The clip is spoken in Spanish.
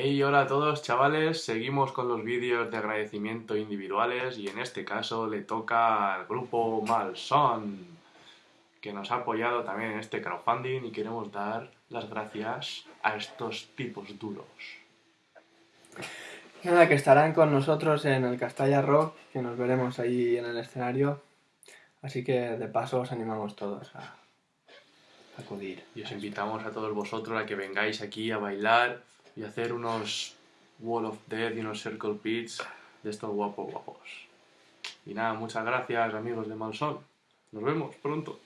Y hola a todos chavales, seguimos con los vídeos de agradecimiento individuales y en este caso le toca al grupo Malson que nos ha apoyado también en este crowdfunding y queremos dar las gracias a estos tipos duros. Nada, que estarán con nosotros en el Castalla Rock, que nos veremos ahí en el escenario. Así que de paso os animamos todos a acudir. Y os invitamos a todos vosotros a que vengáis aquí a bailar y hacer unos Wall of Death y unos Circle Pits de estos guapos guapos. Y nada, muchas gracias amigos de Malsón. Nos vemos pronto.